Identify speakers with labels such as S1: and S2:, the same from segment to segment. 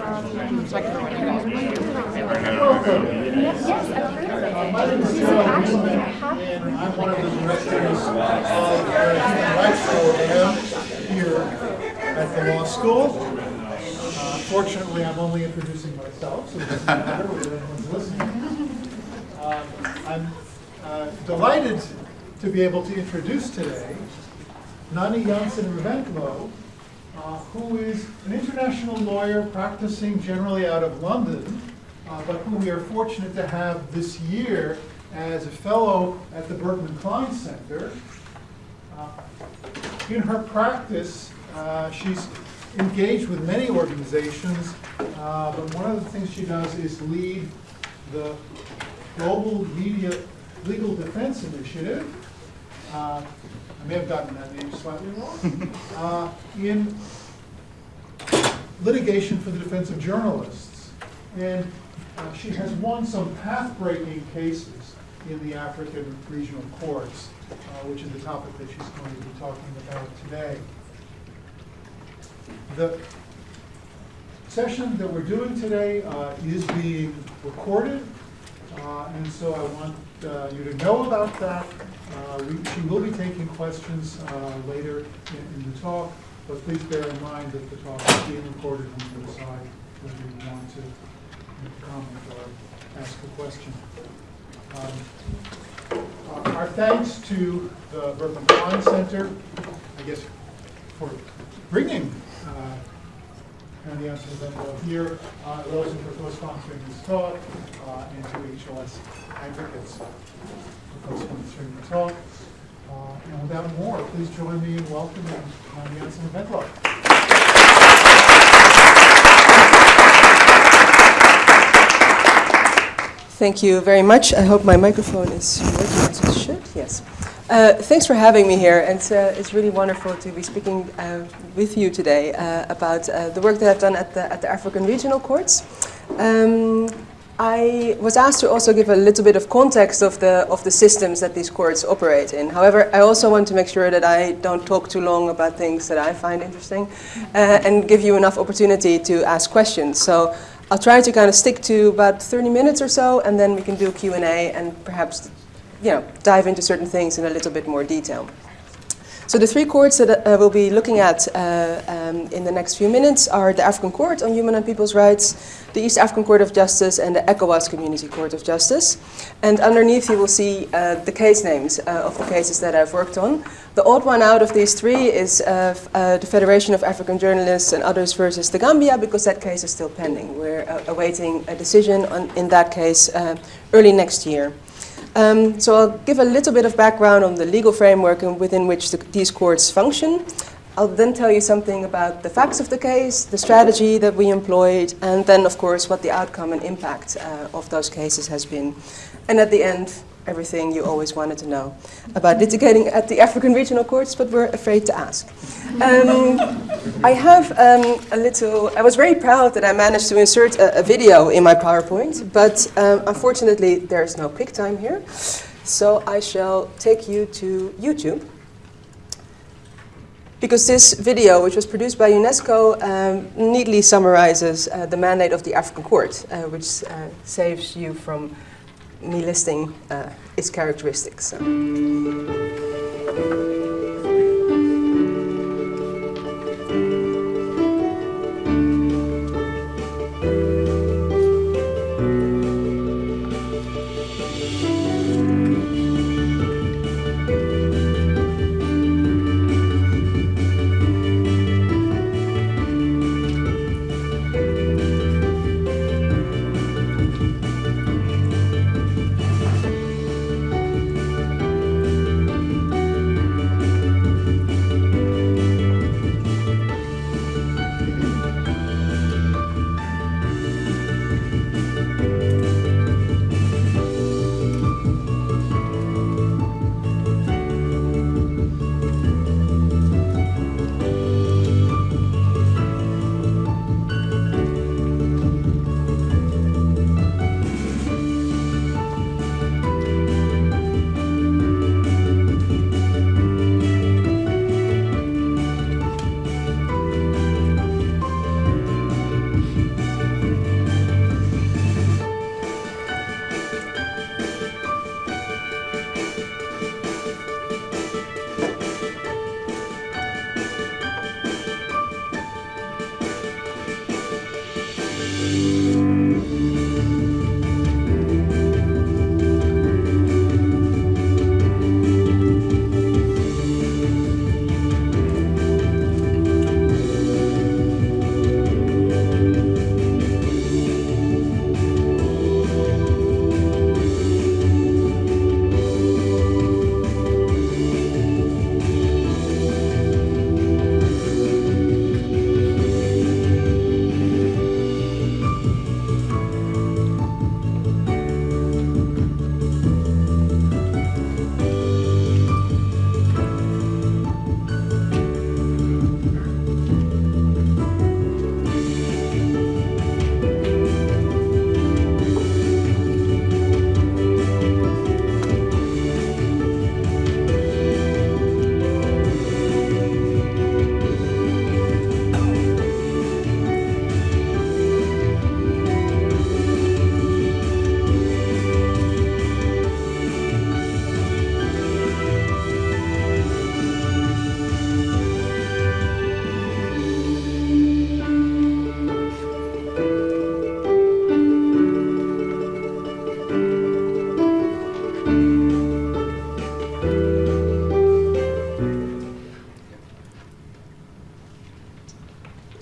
S1: Yes, I've heard of it.
S2: This is
S1: actually
S2: happening. I'm one of the directors of the human rights program here at the law school. Uh, Fortunately, I'm only introducing myself, so it doesn't matter whether anyone's listening. Um, I'm uh, delighted to be able to introduce today Nani Jansen Reventlow, uh, who is an international lawyer practicing generally out of London, uh, but who we are fortunate to have this year as a fellow at the Berkman Klein Center. Uh, In her practice, uh, she's engaged with many organizations, uh, but one of the things she does is lead the Global Media Legal Defense Initiative. Uh, I may have gotten that name slightly wrong. Uh, In litigation for the defense of journalists. And uh, she has won some path-breaking cases in the African regional courts, uh, which is the topic that she's going to be talking about today. The session that we're doing today uh, is being recorded, uh, and so I want uh, you to know about that. Uh, we- She will be taking questions uh, later in in the talk, but please bear in mind that the talk is being recorded and you decide whether you want to make a comment or ask a question. Um, uh, Our thanks to the Berkman Klein Center, I guess, for bringing uh, Andy Jansen Reventlow here, uh, Wilson for co-sponsoring this talk, uh, and to HLS Advocates for co-sponsoring the talk. Uh, And without more, please join me in welcoming Andy Jansen Reventlow.
S3: Thank you very much. I hope my microphone is working as it should. Yes. Uh, thanks for having me here, and uh, it's really wonderful to be speaking uh, with you today uh, about uh, the work that I've done at the, at the African Regional Courts. Um, I was asked to also give a little bit of context of the of the systems that these courts operate in. However, I also want to make sure that I don't talk too long about things that I find interesting, and give you enough opportunity to ask questions. So I'll try to kind of stick to about 30 minutes or so, and then we can do Q&A and perhaps, you know, dive into certain things in a little bit more detail. So the three courts that uh, we'll be looking at uh, um, in the next few minutes are the African Court on Human and People's Rights, the East African Court of Justice, and the ECOWAS Community Court of Justice. And underneath you will see uh, the case names uh, of the cases that I've worked on. The odd one out of these three is uh, uh, the Federation of African Journalists and Others versus the Gambia, because that case is still pending. We're awaiting a decision on, in that case early next year. Um, so I'll give a little bit of background on the legal framework in- within which the, these courts function. I'll then tell you something about the facts of the case, the strategy that we employed, and then, of course, what the outcome and impact uh, of those cases has been. And at the end, everything you always wanted to know about litigating at the African regional courts, but were afraid to ask. Um, I have um, a little, I was very proud that I managed to insert a, a video in my PowerPoint, but um, unfortunately there's no QuickTime here. So I shall take you to YouTube. Because this video, which was produced by UNESCO, um, neatly summarizes uh, the mandate of the African Court, uh, which uh, saves you from me listing uh, its characteristics. So.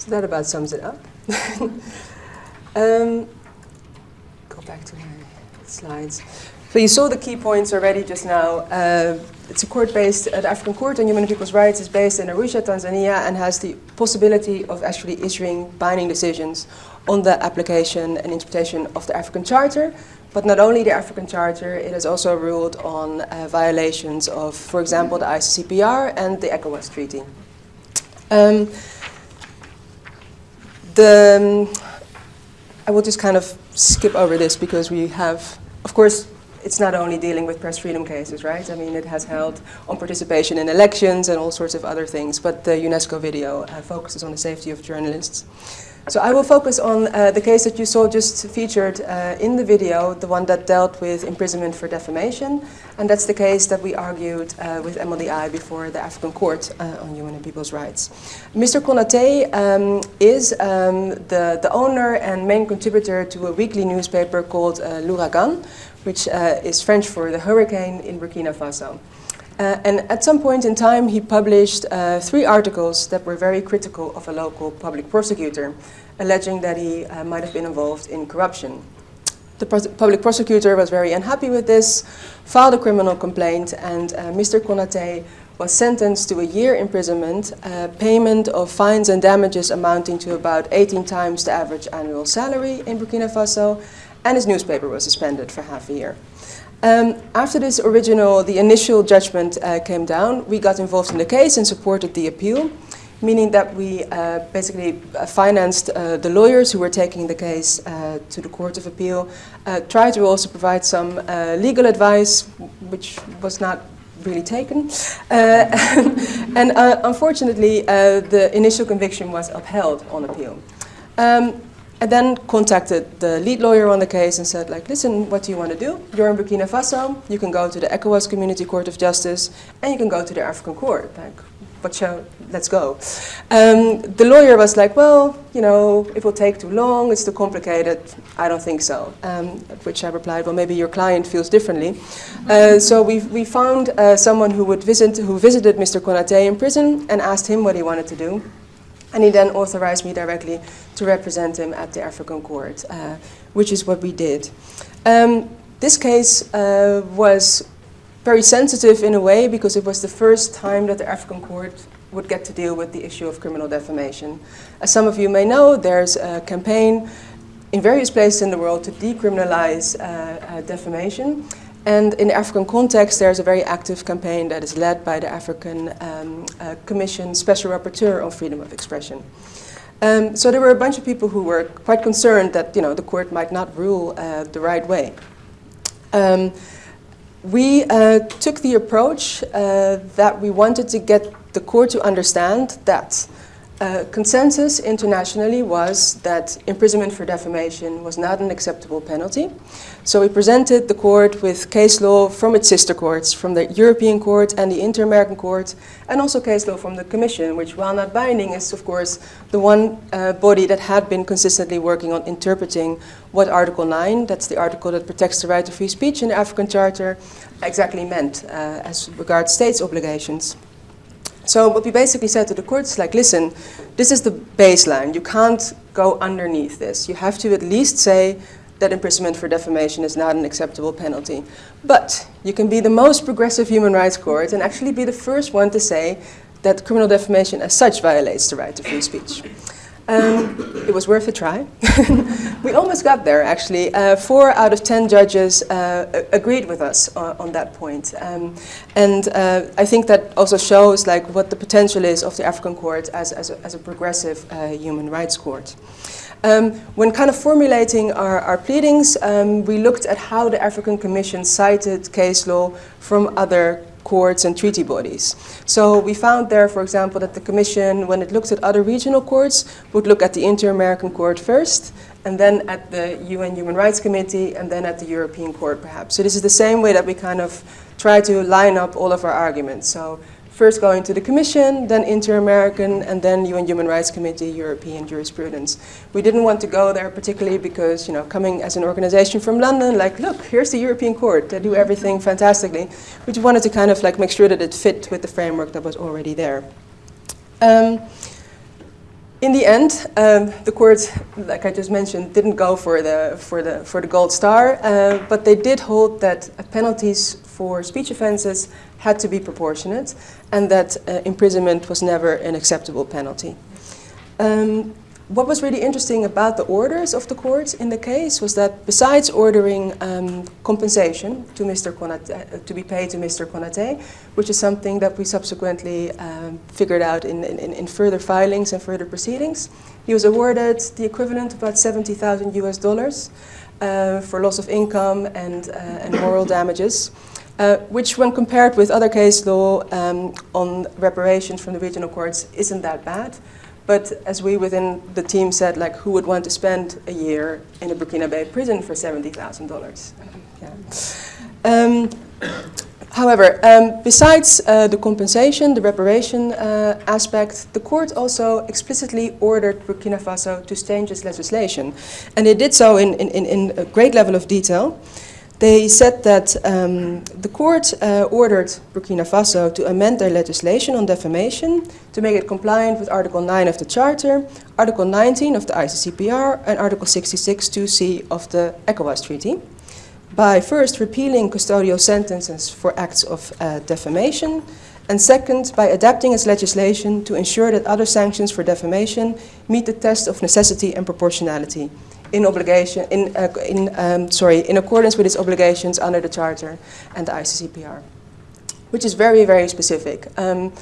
S3: That about sums it up. um, go back to my slides. So you saw the key points already just now. Uh, it's a court based, uh, the African Court on Human and People's Rights is based in Arusha, Tanzania, and has the possibility of actually issuing binding decisions on the application and interpretation of the African Charter. But not only the African Charter, it has also ruled on uh, violations of, for example, the ICCPR and the ECOWAS Treaty. Um, the, um, I will just kind of skip over this because we have, of course, it's not only dealing with press freedom cases, right? I mean, it has held on participation in elections and all sorts of other things, but the UNESCO video uh, focuses on the safety of journalists. So I will focus on uh, the case that you saw just featured uh, in the video, the one that dealt with imprisonment for defamation. And that's the case that we argued uh, with MLDI before the African Court uh, on Human and People's Rights. Mr. Konate um, is um, the, the owner and main contributor to a weekly newspaper called uh, L'Ouragan, which uh, is French for the hurricane in Burkina Faso. Uh, and at some point in time, he published uh, three articles that were very critical of a local public prosecutor, alleging that he uh, might have been involved in corruption. The public prosecutor was very unhappy with this, filed a criminal complaint, and uh, Mr. Konate was sentenced to a year imprisonment, uh, payment of fines and damages amounting to about 18 times the average annual salary in Burkina Faso, and his newspaper was suspended for half a year. Um, after this original, the initial judgment uh, came down, we got involved in the case and supported the appeal, meaning that we uh, basically uh, financed uh, the lawyers who were taking the case uh, to the Court of Appeal, uh, tried to also provide some legal advice, which was not really taken. and unfortunately, the initial conviction was upheld on appeal. Um, I then contacted the lead lawyer on the case and said, like, listen, what do you want to do? You're in Burkina Faso, you can go to the ECOWAS Community Court of Justice, and you can go to the African Court. Like, what shall, let's go. Um, the lawyer was like, well, you know, it will take too long, it's too complicated. I don't think so. Um, at which I replied, well, maybe your client feels differently. Uh, so we, we found uh, someone who would visit, who visited Mr. Konate in prison and asked him what he wanted to do. And he then authorized me directly to represent him at the African court, uh, which is what we did. Um, this case uh, was very sensitive in a way because it was the first time that the African court would get to deal with the issue of criminal defamation. As some of you may know, there's a campaign in various places in the world to decriminalize uh, uh defamation. And in the African context, there's a very active campaign that is led by the African um, uh, Commission Special Rapporteur on Freedom of Expression. Um, so there were a bunch of people who were quite concerned that you know, the court might not rule uh, the right way. Um, we uh, took the approach uh, that we wanted to get the court to understand that uh, consensus internationally was that imprisonment for defamation was not an acceptable penalty. So we presented the court with case law from its sister courts, from the European Court and the Inter-American Court, and also case law from the Commission, which while not binding is of course the one uh, body that had been consistently working on interpreting what Article 9, that's the article that protects the right to free speech in the African Charter, exactly meant uh, as regards states' obligations. So what we basically said to the courts, like, listen, this is the baseline. You can't go underneath this. You have to at least say that imprisonment for defamation is not an acceptable penalty. But you can be the most progressive human rights court and actually be the first one to say that criminal defamation as such violates the right to free speech. Um, it was worth a try. we almost got there, actually. Uh, four out of ten judges uh, agreed with us on, on that point. Um, and uh, I think that also shows like, what the potential is of the African court as, as, a, as a progressive uh, human rights court. Um, when kind of formulating our, our pleadings, um, we looked at how the African Commission cited case law from other courts and treaty bodies. So we found there, for example, that the Commission, when it looked at other regional courts, would look at the Inter-American Court first, and then at the UN Human Rights Committee, and then at the European Court, perhaps. So this is the same way that we kind of try to line up all of our arguments. So first going to the Commission, then Inter-American, and then UN Human Rights Committee, European jurisprudence. We didn't want to go there particularly because, you know, coming as an organization from London, like, look, here's the European Court, they do everything fantastically. We just wanted to kind of like make sure that it fit with the framework that was already there. Um, in the end, um, the court, like I just mentioned, didn't go for the, for the, for the gold star, uh, but they did hold that penalties for speech offenses had to be proportionate and that uh, imprisonment was never an acceptable penalty. Um, what was really interesting about the orders of the court in the case was that besides ordering um, compensation to Mr. Konate, uh, to be paid to Mr. Konate, which is something that we subsequently um, figured out in, in, in, further filings and further proceedings, he was awarded the equivalent of about 70,000 US dollars uh, for loss of income and, uh, and moral damages. Uh, which when compared with other case law um, on reparations from the regional courts isn't that bad. But as we within the team said, like who would want to spend a year in a Burkinabé prison for $70,000? Yeah. Um, however, um, besides uh, the compensation, the reparation uh, aspect, the court also explicitly ordered Burkina Faso to change its legislation. And it did so in, in, in a great level of detail. They said that um, the court uh, ordered Burkina Faso to amend their legislation on defamation to make it compliant with Article 9 of the Charter, Article 19 of the ICCPR, and Article 66 2C of the ECOWAS Treaty by first repealing custodial sentences for acts of uh, defamation, and second, by adapting its legislation to ensure that other sanctions for defamation meet the test of necessity and proportionality in obligation in, uh, in um, sorry in accordance with its obligations under the charter and the ICCPR, which is very very specific. Um,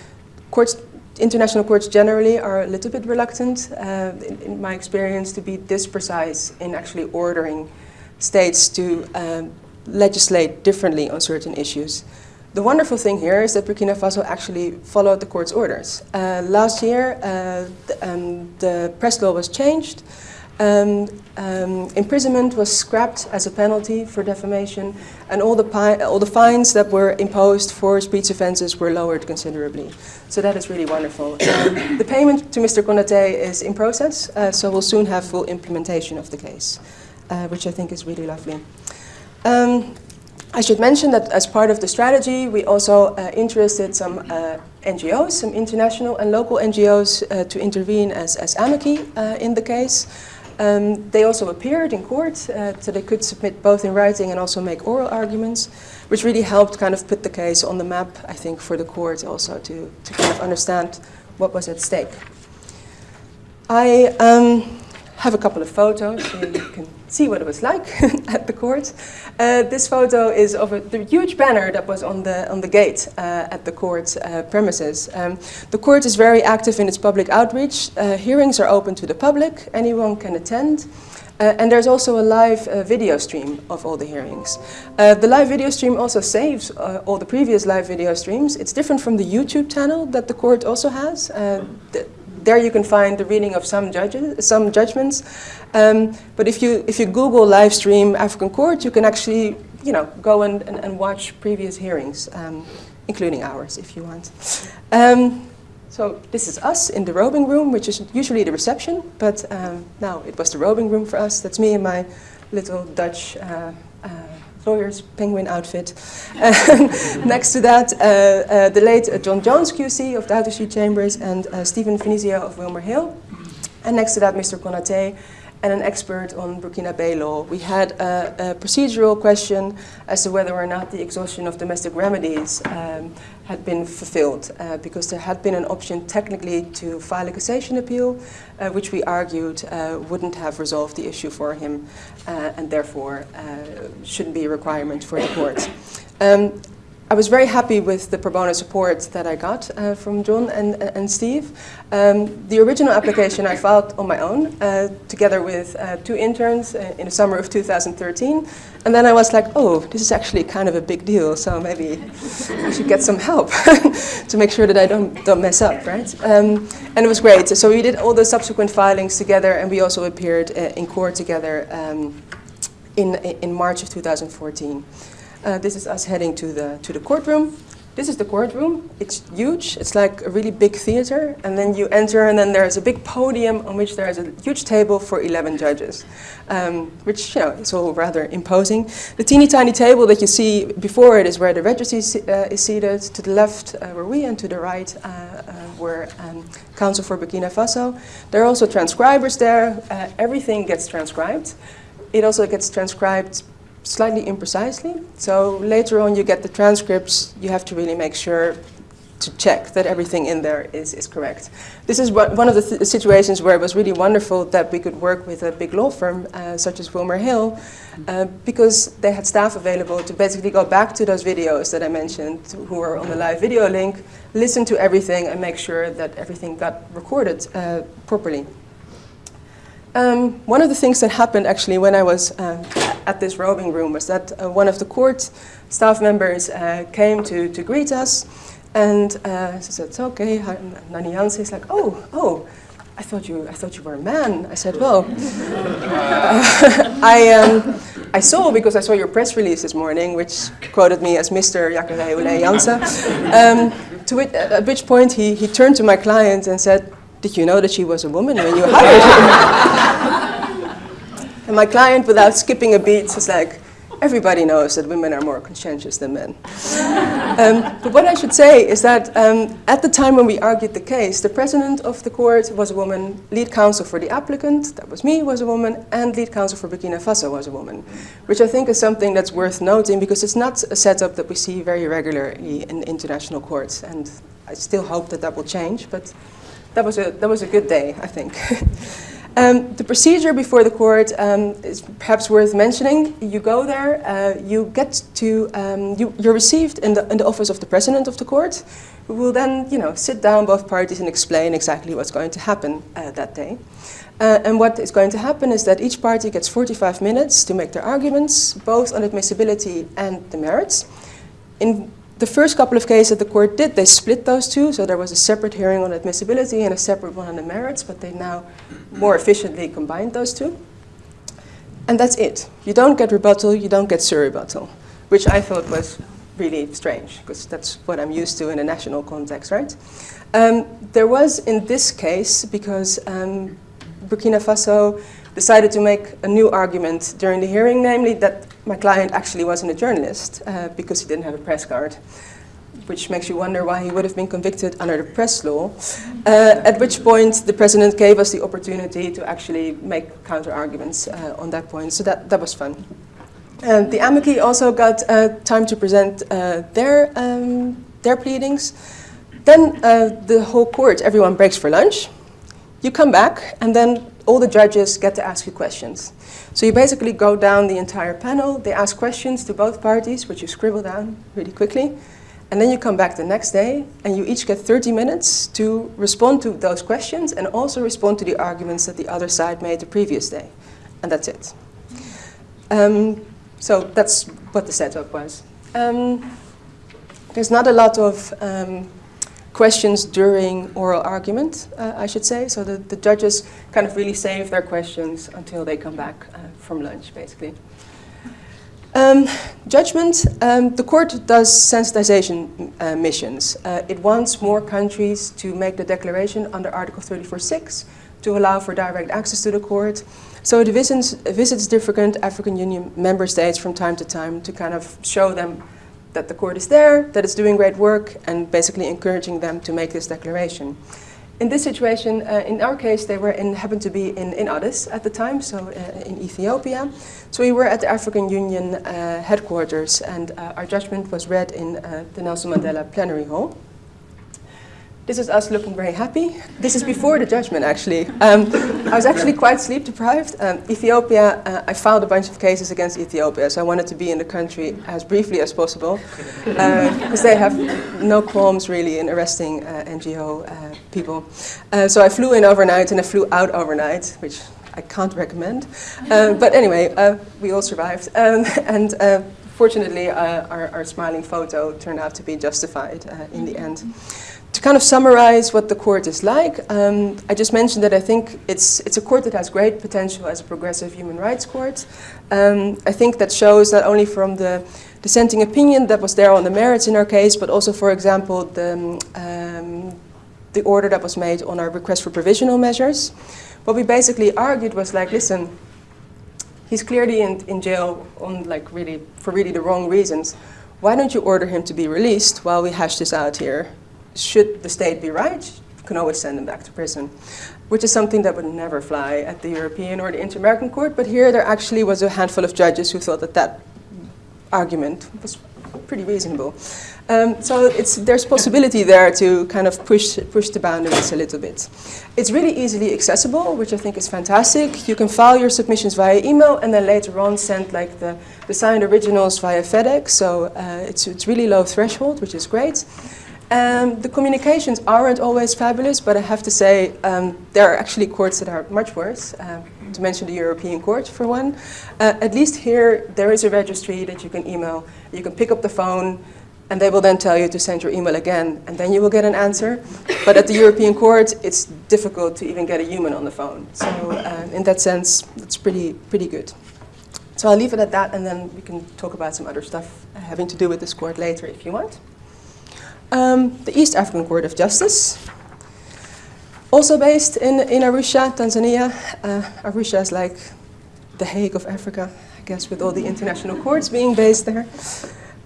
S3: courts, international courts generally are a little bit reluctant, uh, in, in, my experience, to be this precise in actually ordering states to um, legislate differently on certain issues. The wonderful thing here is that Burkina Faso actually followed the court's orders. Uh, last year, uh, um, the press law was changed. Um, um, imprisonment was scrapped as a penalty for defamation, and all the, all the fines that were imposed for speech offences were lowered considerably. So that is really wonderful. The payment to Mr. Konate is in process, uh, so we'll soon have full implementation of the case, uh, which I think is really lovely. Um, I should mention that as part of the strategy, we also uh, interested some uh, NGOs, some international and local NGOs uh, to intervene as, as amici uh, in the case. Um, they also appeared in court, uh, so they could submit both in writing and also make oral arguments, which really helped kind of put the case on the map, I think, for the court also to, to kind of understand what was at stake. I um, have a couple of photos so you can see what it was like at the court. Uh, this photo is of a, the huge banner that was on the, on the gate uh, at the court uh, premises. Um, the court is very active in its public outreach. Uh, hearings are open to the public, anyone can attend. Uh, and there's also a live uh, video stream of all the hearings. the live video stream also saves all the previous live video streams. It's different from the YouTube channel that the court also has. There you can find the reading of some judges, some judgments. Um, but if you if you Google live stream African court, you can actually you know go and, and, and watch previous hearings, um, including ours if you want. Um, so this is us in the robing room, which is usually the reception, but um, now it was the robing room for us. That's me and my little Dutch uh, lawyer's penguin outfit. Next to that, uh, uh, the late uh, John Jones QC of the Doubter Chambers and Stephen Finizio of Wilmer Hale. And next to that, Mr. Konate and an expert on Burkinabé law. We had a, a, procedural question as to whether or not the exhaustion of domestic remedies um, had been fulfilled, uh, because there had been an option technically to file a cassation appeal, uh, which we argued uh, wouldn't have resolved the issue for him, uh, and therefore uh, shouldn't be a requirement for the court. Um, I was very happy with the pro bono support that I got uh, from John and, and Steve. Um, the original application I filed on my own, uh, together with uh, two interns uh, in the summer of 2013. And then I was like, oh, this is actually kind of a big deal, so maybe I should get some help to make sure that I don't, don't mess up, right? Um, and it was great. So we did all the subsequent filings together, and we also appeared uh, in court together um, in, in March of 2014. Uh, this is us heading to the, to the courtroom. This is the courtroom. It's huge. It's like a really big theater. And then you enter, and then there's a big podium on which there is a huge table for 11 judges, um, which you know is all rather imposing. The teeny tiny table that you see before it is where the registry uh, is seated. To the left uh, were we, and to the right uh, uh were um, counsel for Burkina Faso. There are also transcribers there. Uh, everything gets transcribed. It also gets transcribed slightly imprecisely. So later on you get the transcripts, you have to really make sure to check that everything in there is, is correct. This is what, one of the th situations where it was really wonderful that we could work with a big law firm uh, such as Wilmer Hale uh, because they had staff available to basically go back to those videos that I mentioned who were on the live video link, listen to everything and make sure that everything got recorded uh, properly. Um, one of the things that happened actually when I was uh, at this robing room was that uh, one of the court staff members uh, came to, to greet us and uh, she said, it's okay, Nani Janse is like, oh, oh, I thought you, I thought you were a man. I said, well, I, um, I saw because I saw your press release this morning, which quoted me as Mr. Jacare Janse. Um, to it, at which point he, he turned to my client and said, did you know that she was a woman when you hired her? and my client, without skipping a beat, was like, everybody knows that women are more conscientious than men. um, but what I should say is that um, at the time when we argued the case, the president of the court was a woman, lead counsel for the applicant, that was me, was a woman, and lead counsel for Burkina Faso was a woman, which I think is something that's worth noting because it's not a setup that we see very regularly in international courts, and I still hope that that will change, but that was a, that was a good day, I think. um, the procedure before the court um, is perhaps worth mentioning. You go there, uh, you get to, um, you, you're received in the, in the office of the president of the court, who will then, you know, sit down both parties and explain exactly what's going to happen uh, that day. Uh, and what is going to happen is that each party gets 45 minutes to make their arguments, both on admissibility and the merits. In the first couple of cases that the court did, they split those two, so there was a separate hearing on admissibility and a separate one on the merits, but they now more efficiently combined those two. And that's it. You don't get rebuttal, you don't get surrebuttal, which I thought was really strange, because that's what I'm used to in a national context, right? Um, there was in this case, because um, Burkina Faso decided to make a new argument during the hearing, namely that my client actually wasn't a journalist uh, because he didn't have a press card, which makes you wonder why he would have been convicted under the press law. Uh, at which point the president gave us the opportunity to actually make counter arguments uh, on that point, so that, that was fun. And the amici also got uh, time to present uh, their, um, their pleadings. Then uh, the whole court, everyone breaks for lunch. You come back, and then all the judges get to ask you questions. So you basically go down the entire panel, they ask questions to both parties, which you scribble down really quickly, and then you come back the next day and you each get 30 minutes to respond to those questions and also respond to the arguments that the other side made the previous day. And that's it. Um, so that's what the setup was. Um, there's not a lot of um, questions during oral argument, uh, I should say. So the, the judges kind of really save their questions until they come back uh, from lunch, basically. Um, judgment, um, the court does sensitization uh, missions. Uh, it wants more countries to make the declaration under Article 34.6 to allow for direct access to the court. So it visits, visits different African Union member states from time to time to kind of show them that the court is there, that it's doing great work, and basically encouraging them to make this declaration. In this situation, uh, in our case, they were in, happened to be in, in Addis at the time, so uh, in Ethiopia. So we were at the African Union uh, headquarters, and uh, our judgment was read in uh, the Nelson Mandela Plenary Hall. This is us looking very happy. This is before the judgment, actually. Um, I was actually quite sleep deprived. Um, Ethiopia, uh, I filed a bunch of cases against Ethiopia, so I wanted to be in the country as briefly as possible, because uh, they have no qualms really in arresting uh, NGO uh, people. Uh, so I flew in overnight and I flew out overnight, which I can't recommend. Uh, but anyway, we all survived. Um, and fortunately, our, our, smiling photo turned out to be justified in the end kind of summarize what the court is like, um, I just mentioned that I think it's, it's a court that has great potential as a progressive human rights court. Um, I think that shows not only from the dissenting opinion that was there on the merits in our case, but also, for example, the, um, the order that was made on our request for provisional measures. What we basically argued was like, listen, he's clearly in, in jail on like really, for really the wrong reasons. Why don't you order him to be released while we hash this out here? Should the state be right, you can always send them back to prison, which is something that would never fly at the European or the Inter-American Court. But here there actually was a handful of judges who thought that that argument was pretty reasonable. Um, so there's possibility there to kind of push, push the boundaries a little bit. It's really easily accessible, which I think is fantastic. You can file your submissions via email and then later on send like the, the signed originals via FedEx. So uh, it's, it's really low threshold, which is great. Um, the communications aren't always fabulous, but I have to say um, there are actually courts that are much worse, uh, to mention the European Court for one. Uh, at least here, there is a registry that you can email. You can pick up the phone, and they will then tell you to send your email again, and then you will get an answer. But at the European Court, it's difficult to even get a human on the phone. So uh, in that sense, it's pretty, pretty good. So I'll leave it at that, and then we can talk about some other stuff having to do with this court later if you want. Um, the East African Court of Justice, also based in, in Arusha, Tanzania. Uh, Arusha is like the Hague of Africa, I guess, with all the international courts being based there.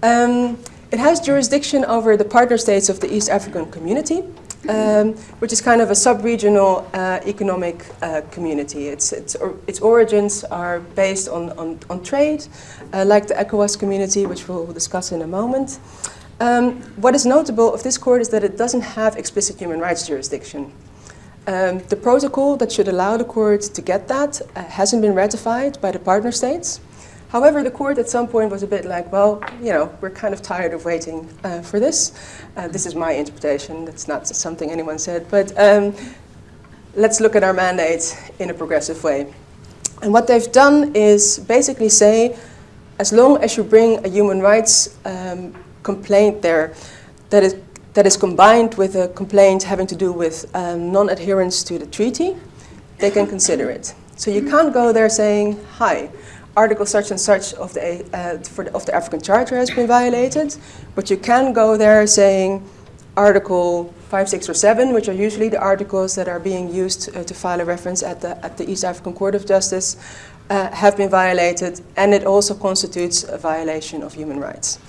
S3: Um, it has jurisdiction over the partner states of the East African community, um, which is kind of a sub-regional uh, economic uh, community. Its, its, or, its origins are based on, on, on trade, uh, like the ECOWAS community, which we'll discuss in a moment. Um, what is notable of this court is that it doesn't have explicit human rights jurisdiction. Um, the protocol that should allow the court to get that uh, hasn't been ratified by the partner states. However, the court at some point was a bit like, well, you know, we're kind of tired of waiting uh, for this. Uh, this is my interpretation. That's not something anyone said. But um, let's look at our mandate in a progressive way. And what they've done is basically say, as long as you bring a human rights um, complaint there that is, that is combined with a complaint having to do with um, non-adherence to the treaty, they can consider it. So you can't go there saying, hi, article such and such of the, uh, the, of the African Charter has been violated, but you can go there saying article 5, 6, or 7, which are usually the articles that are being used uh, to file a reference at the, at the East African Court of Justice, uh, have been violated, and it also constitutes a violation of human rights.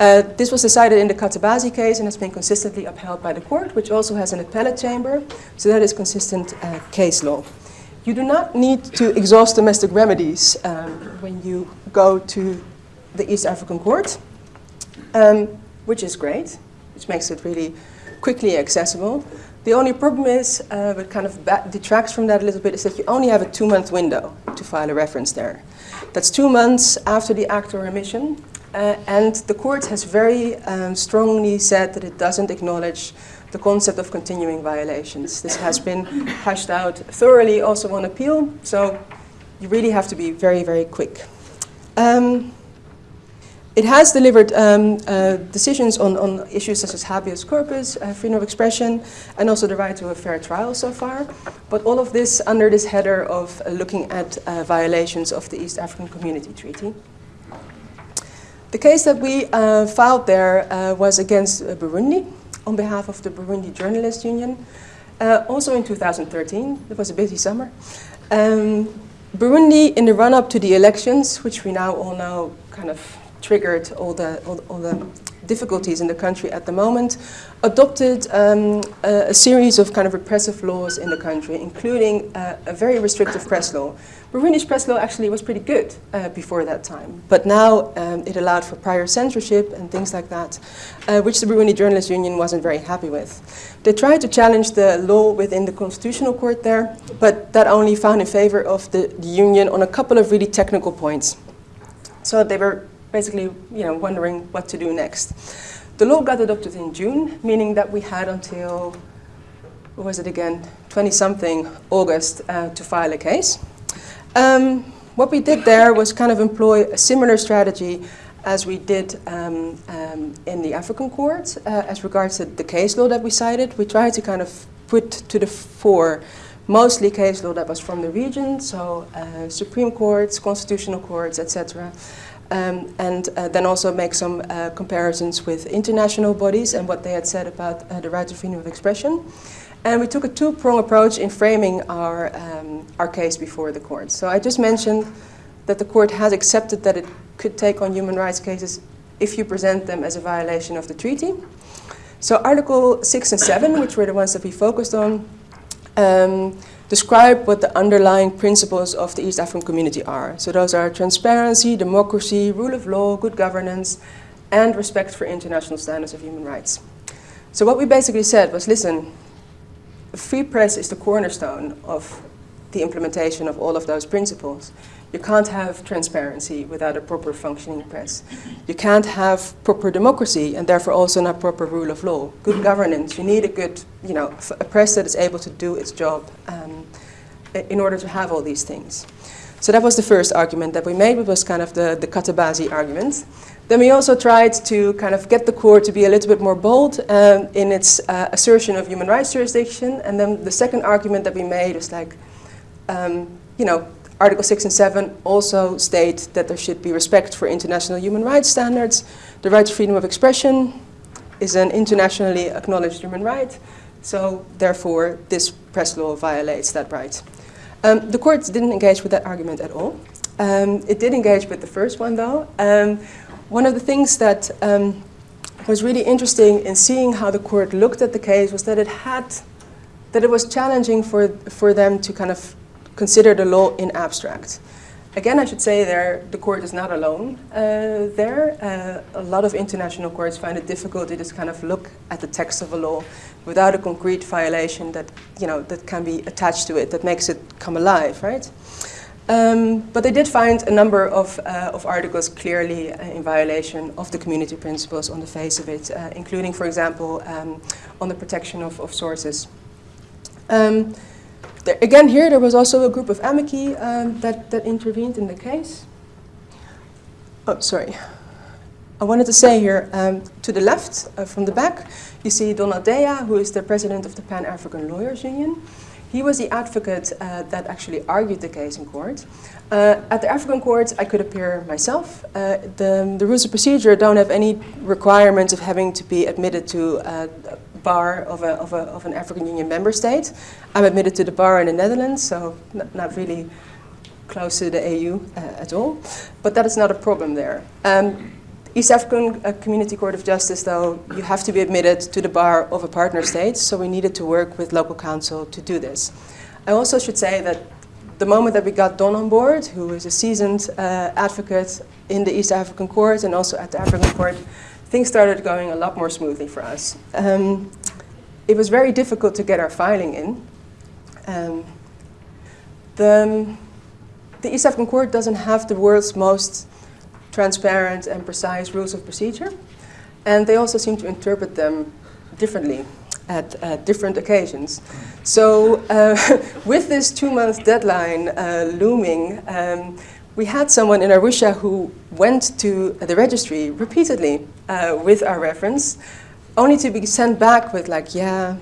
S3: Uh, this was decided in the Katabazi case and has been consistently upheld by the court, which also has an appellate chamber, so that is consistent uh, case law. You do not need to exhaust domestic remedies um, when you go to the East African court, um, which is great, which makes it really quickly accessible. The only problem is, uh, what kind of detracts from that a little bit, is that you only have a two-month window to file a reference there. That's two months after the act or remission, uh, and the court has very um, strongly said that it doesn't acknowledge the concept of continuing violations. This has been hashed out thoroughly also on appeal, so you really have to be very, very quick. Um, it has delivered um, uh, decisions on, on issues such as habeas corpus, uh, freedom of expression, and also the right to a fair trial so far. But all of this under this header of uh, looking at uh, violations of the East African Community Treaty. The case that we uh, filed there uh, was against Burundi on behalf of the Burundi Journalists Union, also in 2013. It was a busy summer. Um, Burundi, in the run-up to the elections, which we now all know kind of triggered all the, all, all the difficulties in the country at the moment, adopted um, a, a, series of kind of repressive laws in the country, including uh, a very restrictive press law. Burundi's press law actually was pretty good uh, before that time, but now um, it allowed for prior censorship and things like that, uh, which the Burundi Journalists Union wasn't very happy with. They tried to challenge the law within the constitutional court there, but that only found in favor of the, the union on a couple of really technical points. So they were basically you know, wondering what to do next. The law got adopted in June, meaning that we had until, what was it again, 20-something August uh, to file a case. Um, what we did there was kind of employ a similar strategy as we did um, um, in the African court uh, as regards to the case law that we cited. We tried to kind of put to the fore mostly case law that was from the region, so uh, Supreme Courts, constitutional courts, etc. Um, and uh, then also make some uh, comparisons with international bodies and what they had said about uh, the right to freedom of expression. And we took a two-prong approach in framing our, um, our case before the court. So I just mentioned that the court has accepted that it could take on human rights cases if you present them as a violation of the treaty. So Article 6 and 7, which were the ones that we focused on, um, describe what the underlying principles of the East African community are. So those are transparency, democracy, rule of law, good governance, and respect for international standards of human rights. So what we basically said was, listen, free press is the cornerstone of the implementation of all of those principles. You can't have transparency without a proper functioning press. You can't have proper democracy and therefore also not proper rule of law. Good governance, you need a good, you know, a press that is able to do its job um, in order to have all these things. So that was the first argument that we made, it was kind of the, the Katabazi argument. Then we also tried to kind of get the court to be a little bit more bold um, in its uh, assertion of human rights jurisdiction. And then the second argument that we made was like, um, you know, Article 6 and 7 also state that there should be respect for international human rights standards. The right to freedom of expression is an internationally acknowledged human right. So therefore, this press law violates that right. Um, the court didn't engage with that argument at all. Um, it did engage with the first one, though. Um, one of the things that um, was really interesting in seeing how the court looked at the case was that it had, that it was challenging for, for them to kind of consider the law in abstract. Again, I should say there, the court is not alone uh, there. Uh, a lot of international courts find it difficult to just kind of look at the text of a law without a concrete violation that, you know, that can be attached to it, that makes it come alive, right? Um, but they did find a number of, uh, of articles clearly uh, in violation of the community principles on the face of it, uh, including, for example, um, on the protection of, of sources. Um, there, again, here there was also a group of amici um, that, that intervened in the case. Oh, sorry. I wanted to say here, um, to the left, uh, from the back, you see Donald Deya, who is the president of the Pan-African Lawyers Union. He was the advocate uh, that actually argued the case in court. Uh, at the African court, I could appear myself. Uh, the, the, rules of procedure don't have any requirements of having to be admitted to uh, bar of, a, of, a, of an African Union member state. I'm admitted to the bar in the Netherlands, so not, really close to the AU uh, at all. But that is not a problem there. Um, East African uh, Community Court of Justice, though, you have to be admitted to the bar of a partner state, so we needed to work with local counsel to do this. I also should say that the moment that we got Don on board, who is a seasoned uh, advocate in the East African Court and also at the African Court, things started going a lot more smoothly for us. Um, it was very difficult to get our filing in. Um, the, the East African Court doesn't have the world's most transparent and precise rules of procedure, and they also seem to interpret them differently. at different occasions. So uh, with this two-month deadline uh, looming, um, we had someone in Arusha who went to the registry repeatedly uh, with our reference, only to be sent back with like, yeah,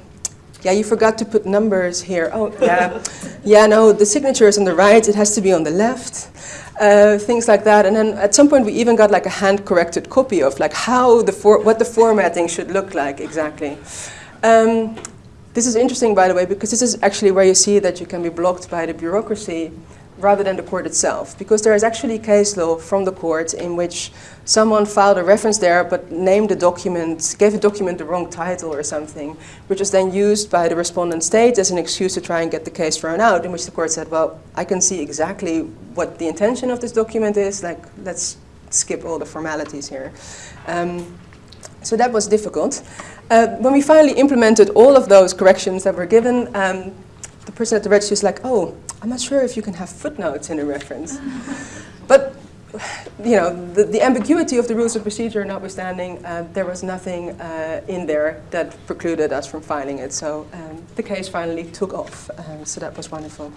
S3: yeah, you forgot to put numbers here. Oh, yeah, yeah, no, the signature is on the right, it has to be on the left. Uh, things like that. And then at some point we even got like a hand-corrected copy of like how the what the formatting should look like exactly. Um, this is interesting, by the way, because this is actually where you see that you can be blocked by the bureaucracy rather than the court itself. Because there is actually case law from the court in which someone filed a reference there but named the document, gave a document the wrong title or something, which was then used by the respondent state as an excuse to try and get the case thrown out, in which the court said, well, I can see exactly what the intention of this document is, like, let's skip all the formalities here. Um, so that was difficult. Uh, when we finally implemented all of those corrections that were given, um, the person at the registry was like, oh, I'm not sure if you can have footnotes in a reference. but you know, the, the, ambiguity of the rules of procedure notwithstanding, uh, there was nothing uh, in there that precluded us from filing it. So um, the case finally took off. Um, so that was wonderful.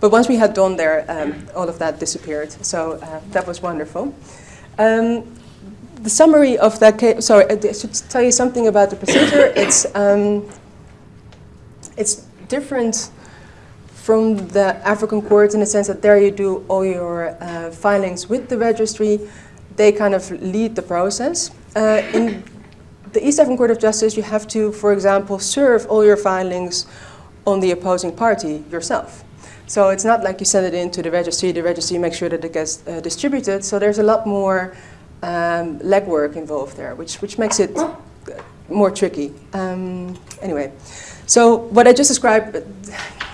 S3: But once we had done there, um, all of that disappeared. So uh, that was wonderful. Um, the summary of that case, sorry, I should tell you something about the procedure. it's, um, it's different from the African courts in the sense that there you do all your uh, filings with the registry. They kind of lead the process. Uh, in the East African Court of Justice, you have to, for example, serve all your filings on the opposing party yourself. So it's not like you send it in to the registry, the registry makes sure that it gets uh, distributed. So there's a lot more um, legwork involved there, which, which makes it more tricky. Um, anyway, so what I just described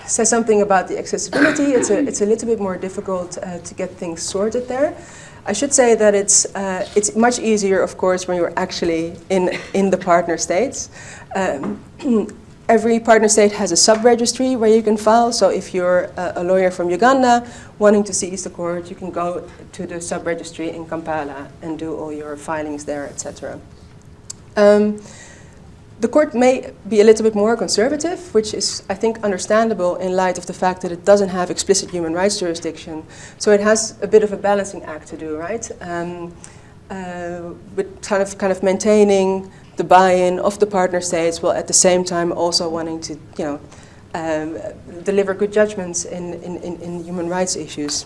S3: says something about the accessibility. It's a, it's a little bit more difficult uh, to get things sorted there. I should say that it's, uh, it's much easier, of course, when you're actually in, in the partner states. Um, every partner state has a sub-registry where you can file. So if you're a, a, lawyer from Uganda wanting to seize the court, you can go to the sub-registry in Kampala and do all your filings there, etc. Um, the court may be a little bit more conservative, which is, I think, understandable in light of the fact that it doesn't have explicit human rights jurisdiction. So it has a bit of a balancing act to do, right? Um, uh, with kind of, kind of maintaining the buy-in of the partner states while at the same time also wanting to, you know, um, deliver good judgments in, in, in, human rights issues.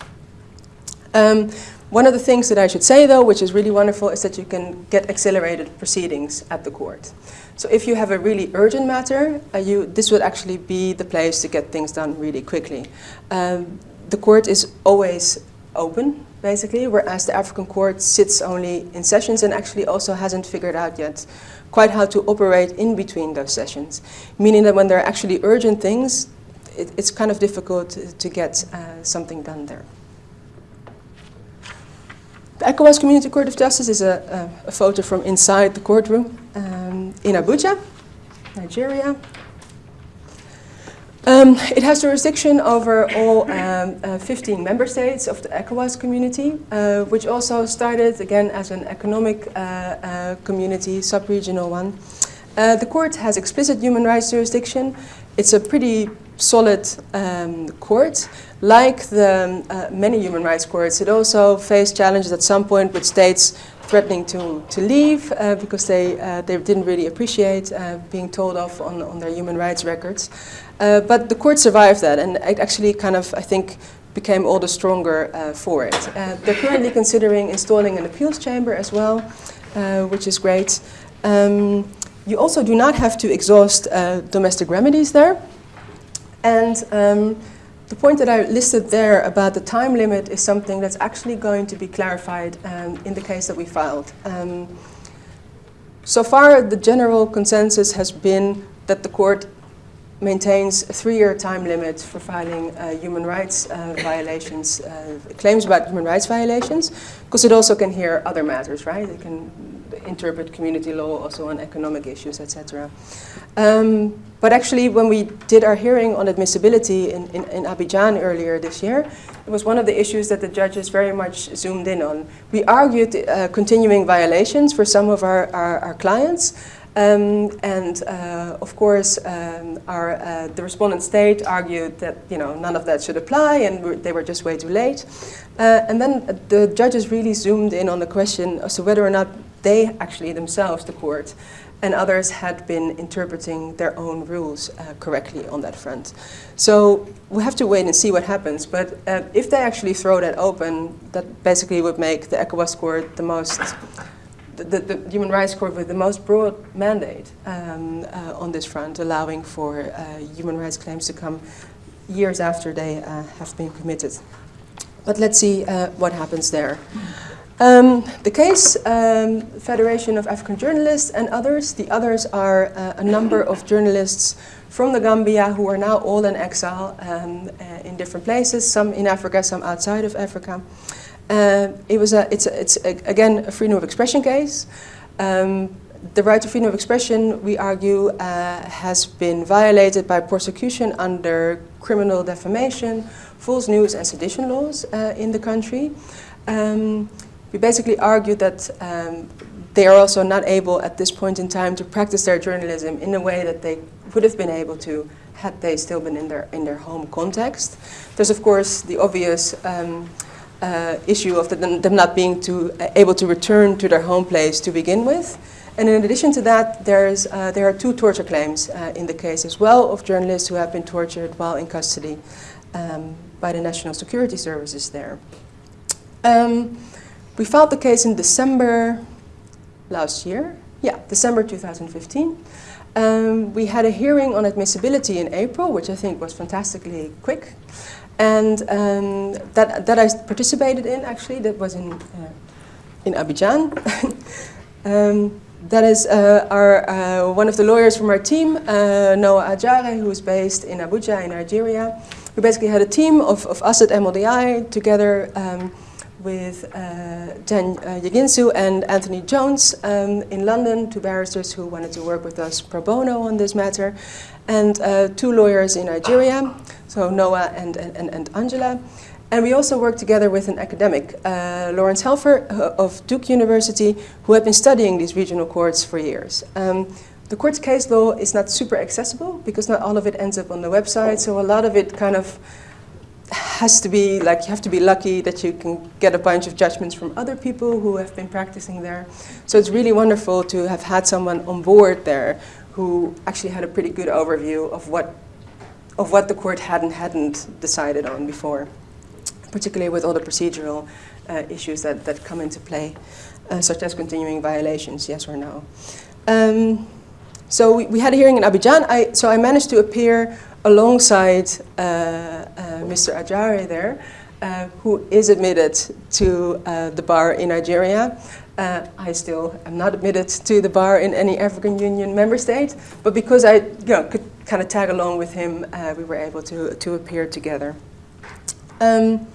S3: Um, one of the things that I should say, though, which is really wonderful, is that you can get accelerated proceedings at the court. So if you have a really urgent matter, uh, you, this would actually be the place to get things done really quickly. Um, the court is always open, basically, whereas the African court sits only in sessions and actually also hasn't figured out yet quite how to operate in between those sessions. Meaning that when there are actually urgent things, it, it's kind of difficult to, get uh, something done there. The ECOWAS Community Court of Justice is a, a, a photo from inside the courtroom um, in Abuja, Nigeria. Um, it has jurisdiction over all um, uh, 15 member states of the ECOWAS community, uh, which also started again as an economic uh, uh community, sub-regional one. Uh, the court has explicit human rights jurisdiction. It's a pretty solid um, court. Like the uh, many human rights courts, it also faced challenges at some point with states threatening to, to leave uh, because they, uh, they didn't really appreciate uh, being told off on, on their human rights records. Uh, but the court survived that and it actually kind of, I think, became all the stronger uh, for it. they're currently considering installing an appeals chamber as well, which is great. Um, you also do not have to exhaust domestic remedies there. And um, the point that I listed there about the time limit is something that's actually going to be clarified um, in the case that we filed. Um, so far, the general consensus has been that the court maintains a three-year time limit for filing uh, human rights uh, violations, uh, claims about human rights violations, because it also can hear other matters, right? It can interpret community law also on economic issues, etc. Um, but actually, when we did our hearing on admissibility in, in, in, Abidjan earlier this year, it was one of the issues that the judges very much zoomed in on. We argued uh, continuing violations for some of our, our, our clients, Um, and uh, of course, um, our, uh, the respondent state argued that you know none of that should apply, and they were just way too late. Uh, and then the judges really zoomed in on the question as to whether or not they actually themselves, the court, and others had been interpreting their own rules uh, correctly on that front. So we have to wait and see what happens. But uh, if they actually throw that open, that basically would make the ECOWAS court the most the, the, Human Rights Court with the most broad mandate um, uh, on this front, allowing for uh, human rights claims to come years after they uh, have been committed. But let's see uh, what happens there. Um, the case, um, Federation of African Journalists and others, the others are uh, a number of journalists from the Gambia who are now all in exile um, uh, in different places, some in Africa, some outside of Africa. Uh, it was a, it's, a, it's a, again a freedom of expression case. Um, the right to freedom of expression, we argue, uh, has been violated by prosecution under criminal defamation, false news and sedition laws uh, in the country. Um, we basically argue that um, they are also not able at this point in time to practice their journalism in a way that they would have been able to had they still been in their, in their home context. There's of course the obvious um, uh, issue of the, them not being uh, able to return to their home place to begin with. And in addition to that, there's, uh, there are two torture claims uh, in the case as well of journalists who have been tortured while in custody um, by the National Security Services there. Um, we filed the case in December last year. Yeah, December 2015. Um, we had a hearing on admissibility in April, which I think was fantastically quick. And um, that, that I participated in, actually, that was in, uh, in Abidjan. um, that is uh, our, uh, one of the lawyers from our team, uh, Noah Ajare, who is based in Abuja in Nigeria. We basically had a team of, of us at MLDI together um, with uh, Can uh, Yeginsu and Anthony Jones um, in London, two barristers who wanted to work with us pro bono on this matter, and uh, two lawyers in Nigeria, so Noah and, and, and Angela. And we also worked together with an academic, uh, Laurence Helfer uh, of Duke University, who had been studying these regional courts for years. Um, the court's case law is not super accessible because not all of it ends up on the website, so a lot of it kind of has to be like you have to be lucky that you can get a bunch of judgments from other people who have been practicing there. So it's really wonderful to have had someone on board there who actually had a pretty good overview of what of what the court hadn't hadn't decided on before, particularly with all the procedural uh, issues that, that come into play, uh, such as continuing violations, yes or no. Um, so we, we, had a hearing in Abidjan. I, so I managed to appear alongside uh, uh Mr. Ajare there, uh, who is admitted to the bar in Nigeria. Uh, I still am not admitted to the bar in any African Union member state, but because I you know, could kind of tag along with him, uh, we were able to, to appear together. Um,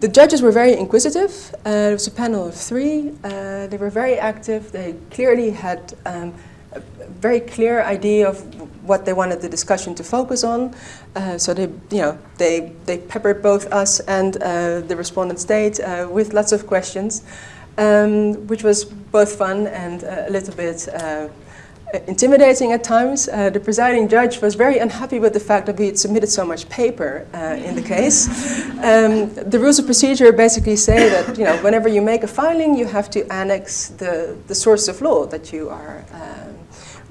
S3: the judges were very inquisitive. Uh, it was a panel of three. They were very active. They clearly had um, a very clear idea of what they wanted the discussion to focus on. Uh, so they, you know, they, they peppered both us and uh, the respondent state with lots of questions um, which was both fun and uh, a little bit uh, intimidating at times. Uh, the presiding judge was very unhappy with the fact that we had submitted so much paper uh, in the case. Um, the rules of procedure basically say that you know, whenever you make a filing, you have to annex the, the source of law that you are um,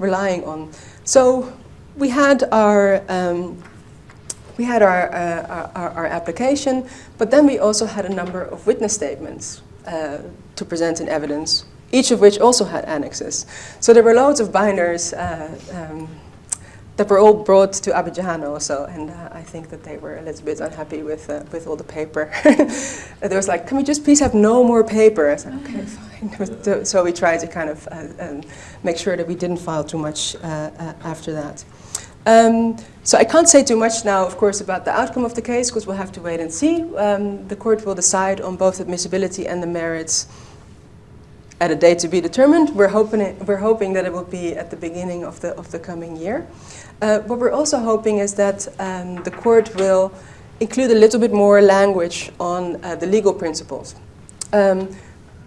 S3: relying on. So we had our um, we had our, uh, our, our, application, but then we also had a number of witness statements uh, to present in evidence, each of which also had annexes. So there were loads of binders uh, um, that were all brought to Abidjan also, and uh, I think that they were a little bit unhappy with, uh, with all the paper. there was like, can we just please have no more paper? I said, okay, fine. so we tried to kind of uh, um, make sure that we didn't file too much uh, after that. Um, so I can't say too much now, of course, about the outcome of the case, because we'll have to wait and see. Um, the court will decide on both admissibility and the merits at a date to be determined. We're hoping, it, we're hoping that it will be at the beginning of the, of the coming year. Uh, what we're also hoping is that um, the court will include a little bit more language on uh, the legal principles. Um,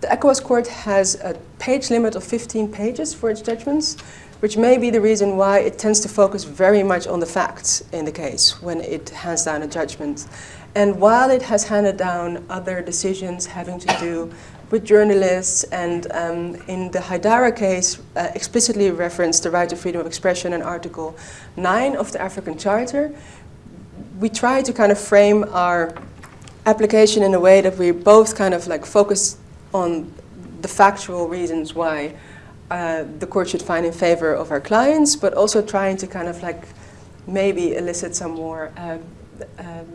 S3: the ECOWAS court has a page limit of 15 pages for its judgments, which may be the reason why it tends to focus very much on the facts in the case when it hands down a judgment. And while it has handed down other decisions having to do with journalists and um, in the Hydara case uh, explicitly referenced the right to freedom of expression in Article 9 of the African Charter, we try to kind of frame our application in a way that we both kind of like focus on the factual reasons why uh, the court should find in favor of our clients, but also trying to kind of like maybe elicit some more, um, um,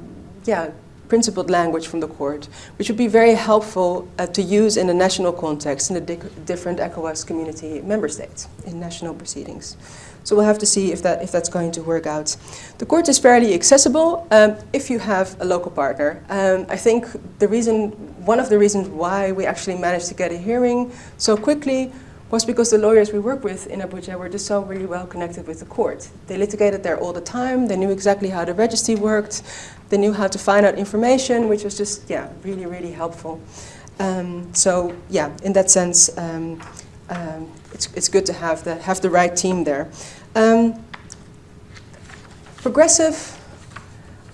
S3: yeah, principled language from the court, which would be very helpful uh, to use in a national context in the di different ECOWAS community member states in national proceedings. So we'll have to see if, that, if that's going to work out. The court is fairly accessible um, if you have a local partner. Um, I think the reason, one of the reasons why we actually managed to get a hearing so quickly was because the lawyers we work with in Abuja were just so really well connected with the court. They litigated there all the time, they knew exactly how the registry worked, they knew how to find out information, which was just, yeah, really, really helpful. Um, so, yeah, in that sense, um, um, it's, it's good to have the, have the right team there. Um, progressive,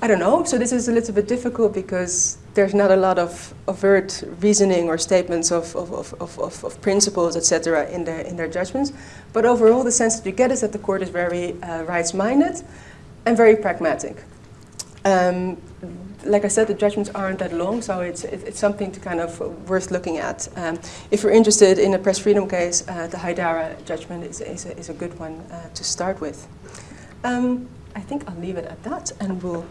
S3: I don't know, so this is a little bit difficult because there's not a lot of overt reasoning or statements of, of, of, of, of principles, etc., in their, in their judgments. But overall, the sense that you get is that the court is very uh, rights-minded and very pragmatic. Um, like I said, the judgments aren't that long, so it's, it's something to kind of worth looking at. Um, if you're interested in a press freedom case, uh, the Hydara judgment is, is, a, is a good one uh, to start with. Um, I think I'll leave it at that, and we'll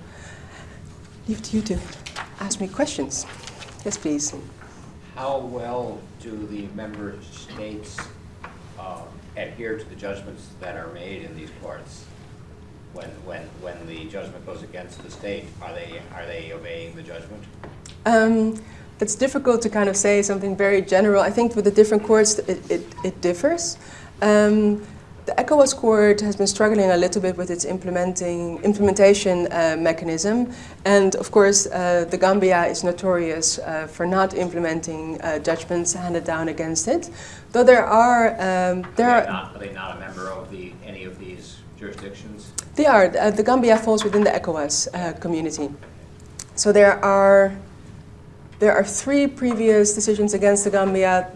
S3: leave it to you to ask me questions. Yes, please.
S4: How well do the member states uh, adhere to the judgments that are made in these courts? When, when, when the judgment goes against the state, are they, are they obeying the judgment?
S3: Um, it's difficult to kind of say something very general. I think with the different courts, it, it, it differs. Um, the ECOWAS court has been struggling a little bit with its implementing implementation uh, mechanism, and of course, uh, the Gambia is notorious uh, for not implementing uh, judgments handed down against it. Though there are um, there
S4: are,
S3: are,
S4: not, are they not a member of the any of these jurisdictions?
S3: They are. Uh, the Gambia falls within the ECOWAS uh, community, so there are there are three previous decisions against the Gambia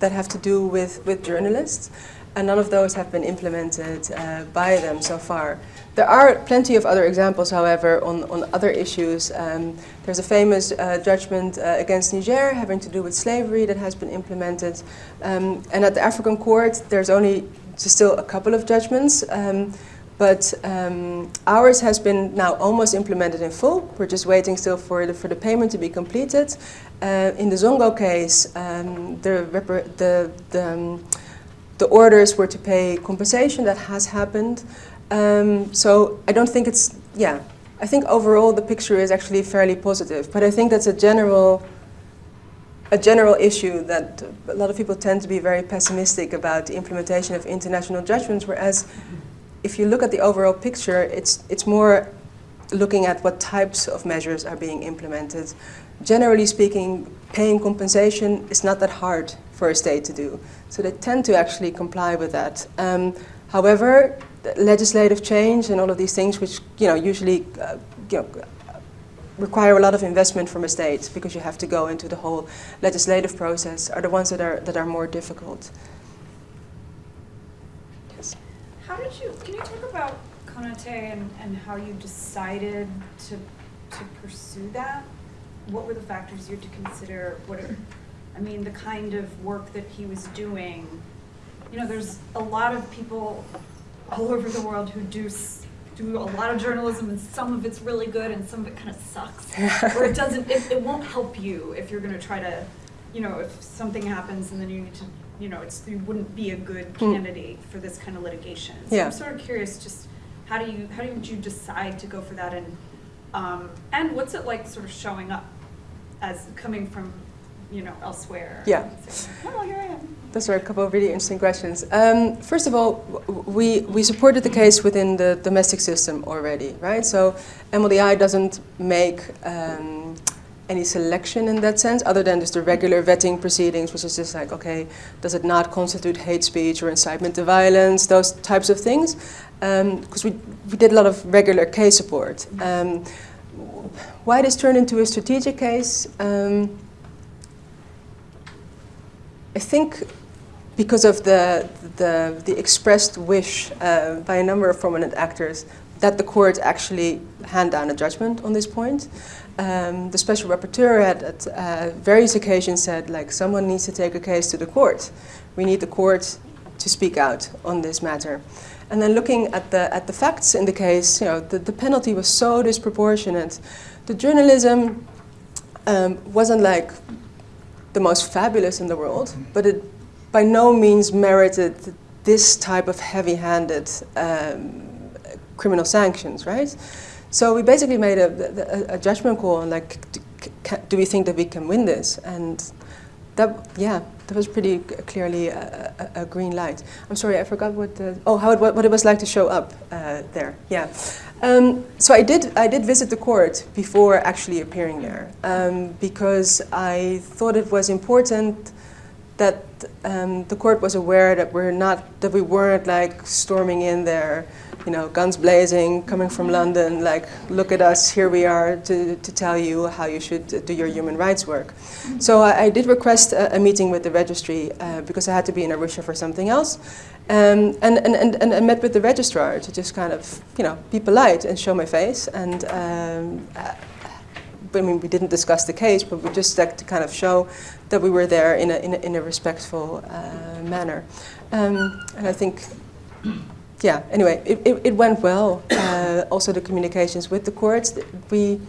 S3: that have to do with with journalists and none of those have been implemented uh, by them so far. There are plenty of other examples, however, on, on other issues. Um, there's a famous uh, judgment uh, against Niger having to do with slavery that has been implemented. Um, and at the African court, there's only still a couple of judgments. Um, but um, ours has been now almost implemented in full. We're just waiting still for the, for the payment to be completed. Uh, in the Zongo case, um, the, the, the um, the orders were to pay compensation. That has happened. Um, so I don't think it's, yeah, I think overall the picture is actually fairly positive. But I think that's a general, a general issue that a lot of people tend to be very pessimistic about the implementation of international judgments, whereas if you look at the overall picture, it's, it's more looking at what types of measures are being implemented. Generally speaking, paying compensation is not that hard for a state to do. So they tend to actually comply with that. Um, however, legislative change and all of these things, which you know usually uh, you know, require a lot of investment from a state because you have to go into the whole legislative process, are the ones that are that are more difficult.
S1: Yes. How did you? Can you talk about Konate and, and how you decided to to pursue that? What were the factors you had to consider? What are, I mean, the kind of work that he was doing. You know, there's a lot of people all over the world who do do a lot of journalism, and some of it's really good, and some of it kind of sucks. or it doesn't. It, it won't help you if you're going to try to, you know, if something happens and then you need to, you know, it's you wouldn't be a good
S3: Hmm.
S1: candidate for this kind of litigation. So
S3: Yeah.
S1: I'm sort of curious, just how do you how did you decide to go for that, and um, and what's it like, sort of showing up as coming from, you know, elsewhere?
S3: Yeah.
S1: saying, Oh, here I am.
S3: Those are a couple of really interesting questions. Um, first of all, we, we supported the case within the domestic system already, right? So MLDI doesn't make um, any selection in that sense, other than just the regular vetting proceedings, which is just like, okay, does it not constitute hate speech or incitement to violence, those types of things? Because we, we did a lot of regular case support. Um, why this turned into a strategic case? Um, I think because of the, the, the expressed wish uh, by a number of prominent actors that the court actually hand down a judgment on this point. Um, the special rapporteur had at uh, various occasions said, like, someone needs to take a case to the court. We need the court to speak out on this matter. And then looking at the, at the facts in the case, you know, the, the penalty was so disproportionate. The journalism um, wasn't like the most fabulous in the world, but it by no means merited this type of heavy-handed um, criminal sanctions, right? So we basically made a, a, a judgment call on like, do we think that we can win this? And that, yeah, that was pretty clearly a, a, a, green light. I'm sorry, I forgot what the, oh, how it, what it was like to show up uh, there, yeah. Um, so I did, I did visit the court before actually appearing there um, because I thought it was important that um, the court was aware that we're not, that we weren't like storming in there, you know, guns blazing, coming from London, like, look at us, here we are to, to tell you how you should do your human rights work. So I, I did request a, a, meeting with the registry uh, because I had to be in Arusha for something else. Um, and, and, and, and I met with the registrar to just kind of, you know, be polite and show my face. And um, I mean, we didn't discuss the case, but we just like to kind of show that we were there in a, in a, in a respectful uh, manner. Um, and I think, yeah, anyway, it, it, it went well. Uh, also the communications with the courts, we,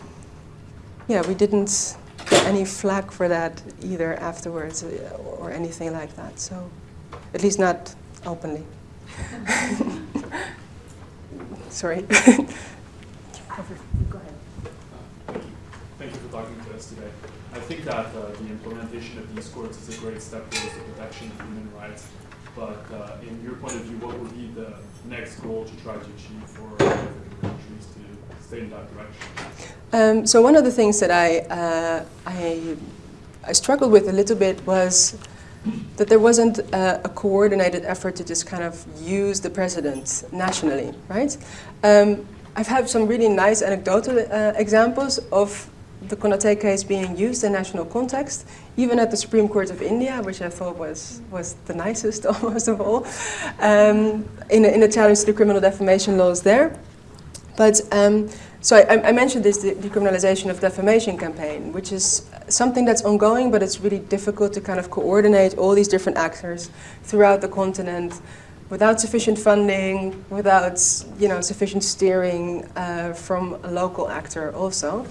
S3: yeah, we didn't get any flack for that either afterwards uh, or anything like that. So, at least not openly. Sorry. Go
S5: ahead. Thank you for talking to us today. I think that uh, the implementation of these courts is a great step towards the protection of human rights. But uh, in your point of view, what would be the next goal to try to achieve for countries to stay in that direction?
S3: Um, so one of the things that I, uh, I, I struggled with a little bit was that there wasn't a, a, coordinated effort to just kind of use the precedent nationally, right? Um, I've had some really nice anecdotal uh, examples of the Konate case being used in national context, even at the Supreme Court of India, which I thought was, was the nicest almost of all, um, in, a, in a challenge to the criminal defamation laws there. But um, so I, I, mentioned this decriminalization of defamation campaign, which is something that's ongoing, but it's really difficult to kind of coordinate all these different actors throughout the continent without sufficient funding, without you know sufficient steering uh, from a local actor also.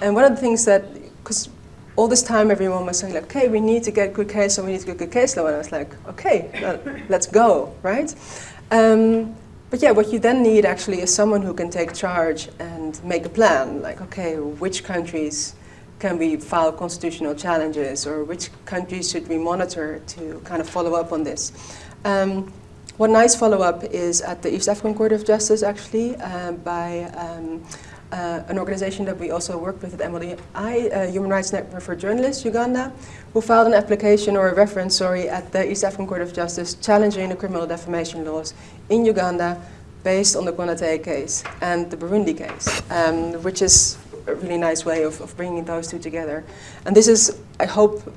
S3: And one of the things that, because all this time everyone was saying like, okay, we need to get good case law, we need to get good case law, and I was like, okay, let's go, right? Um, but yeah, what you then need actually is someone who can take charge and make a plan, like, okay, which countries can we file constitutional challenges, or which countries should we monitor to kind of follow up on this? Um, one nice follow-up is at the East African Court of Justice, actually, uh, by um, uh, an organization that we also work with at MLI, uh, Human Rights Network for Journalists, Uganda, who filed an application or a reference, sorry, at the East African Court of Justice challenging the criminal defamation laws in Uganda based on the Konate case and the Burundi case, um, which is a really nice way of, of bringing those two together. And this is, I hope,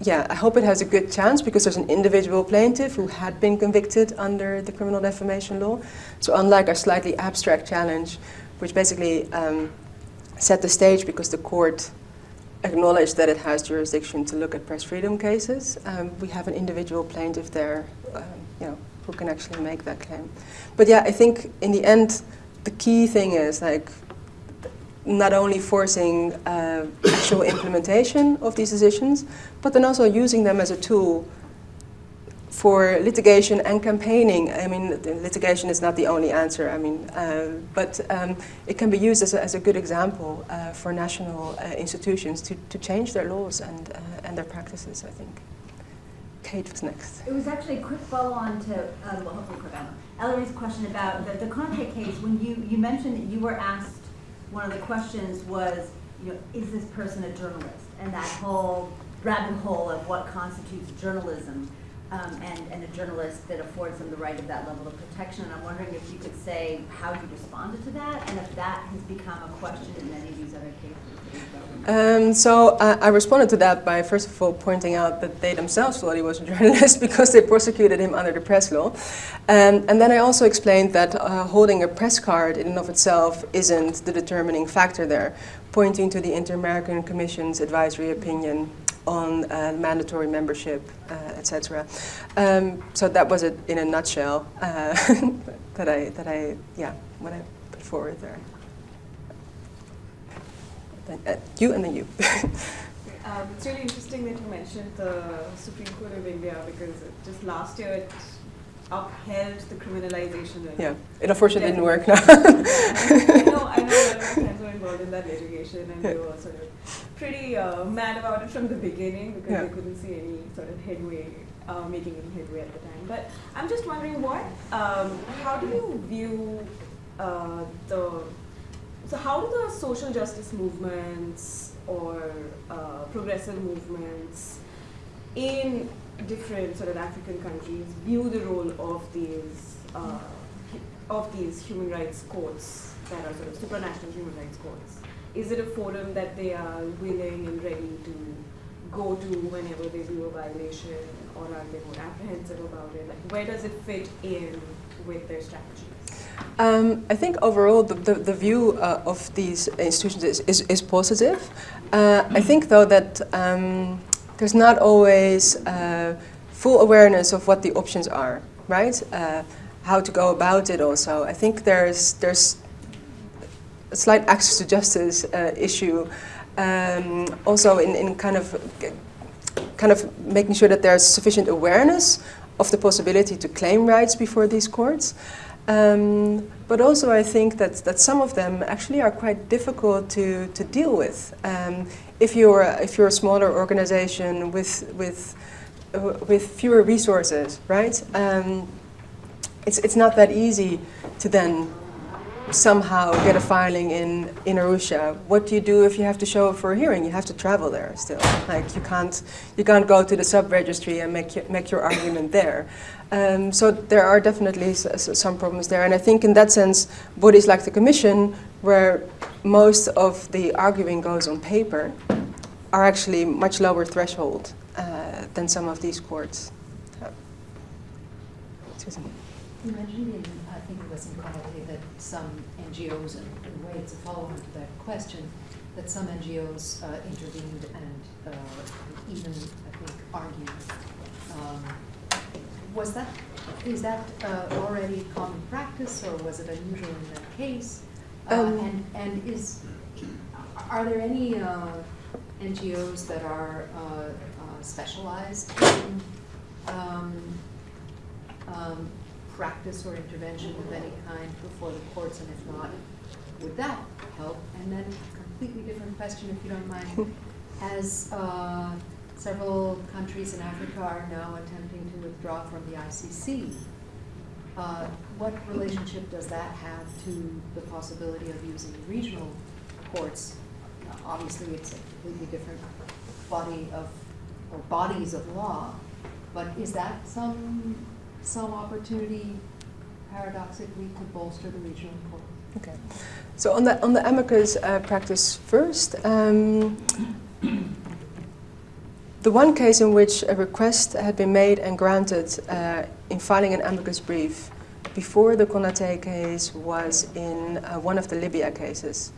S3: yeah, I hope it has a good chance because there's an individual plaintiff who had been convicted under the criminal defamation law. So unlike our slightly abstract challenge, which basically um, set the stage because the court acknowledged that it has jurisdiction to look at press freedom cases, um, we have an individual plaintiff there, um, you know, who can actually make that claim. But yeah, I think in the end, the key thing is like not only forcing uh, actual implementation of these decisions, but then also using them as a tool for litigation and campaigning. I mean, litigation is not the only answer, I mean, uh, but um, it can be used as a, as a good example uh, for national uh, institutions to, to change their laws and, uh, and their practices, I think. Kate was next.
S6: It was actually a quick follow-on to, um, well, hopefully Ellery's question about the, the Konate case. When you, you mentioned that you were asked one of the questions was, you know, is this person a journalist? And that whole rabbit hole of what constitutes journalism, um, and, and a journalist that affords them the right of that level of protection. And I'm wondering if you could say how you responded to that, and if that has become a question in any of these other cases.
S3: Um, so I, I responded to that by first of all pointing out that they themselves thought he was a journalist because they prosecuted him under the press law. Um, and then I also explained that uh, holding a press card in and of itself isn't the determining factor there, pointing to the Inter-American Commission's advisory opinion on uh, mandatory membership, uh, etc. Um, so that was it in a nutshell uh, that I that I yeah what I put forward there. Then, uh, you and then you.
S7: Um, it's really interesting that you mentioned the Supreme Court of India because it, just last year it upheld the criminalization of
S3: yeah, it unfortunately didn't work now.
S7: I know, I know a lot of my friends were involved in that litigation and they were sort of pretty uh, mad about it from the beginning because
S3: Yeah.
S7: they couldn't see any sort of headway, uh, making any headway at the time. But I'm just wondering what, um, how do you view uh, the, so how do the social justice movements or uh, progressive movements in different sort of African countries view the role of these uh, of these human rights courts that are sort of supranational human rights courts? Is it a forum that they are willing and ready to go to whenever they view a violation, or are they more apprehensive about it? Like, where does it fit in with their strategies?
S3: Um, I think overall the, the, the view uh, of these institutions is, is, is positive. Uh, I think though that um, there's not always uh, full awareness of what the options are, right? Uh, how to go about it also. I think there's, there's a slight access to justice uh, issue um, also in, in kind of kind of making sure that there's sufficient awareness of the possibility to claim rights before these courts. Um, but also, I think that, that some of them actually are quite difficult to, to deal with. Um, if, you're, if you're a smaller organization with, with, uh, with fewer resources, right? Um, it's, it's not that easy to then somehow get a filing in, in Arusha. What do you do if you have to show up for a hearing? You have to travel there still. Like you can't, you can't go to the sub-registry and make, your- make your argument there. Um, so there are definitely some problems there. And I think in that sense, bodies like the Commission, where most of the arguing goes on paper, are actually much lower threshold uh, than some of these courts. Excuse Uh, Susan.
S8: You mentioned in, I think it was in Konate, that some NGOs, and in a way it's a follow-on to that question, that some NGOs uh, intervened and uh, even, I think, argued. Um, Was that, is that uh, already common practice, or was it unusual in that case? Uh,
S3: Um,
S8: And, and is, are there any uh, NGOs that are uh, uh, specialized in um, um, practice or intervention of any kind before the courts, and if not, would that help? And then, completely different question, if you don't mind, as uh, several countries in Africa are now attempting to withdraw from the ICC, uh, what relationship does that have to the possibility of using regional courts? Now, Obviously, it's a completely different body of, or bodies of law, but is that some, some opportunity paradoxically to bolster the regional court?
S3: Okay. So on the on the amicus uh, practice first, um, the one case in which a request had been made and granted uh, in filing an amicus brief before the Konate case was in uh, one of the Libya cases.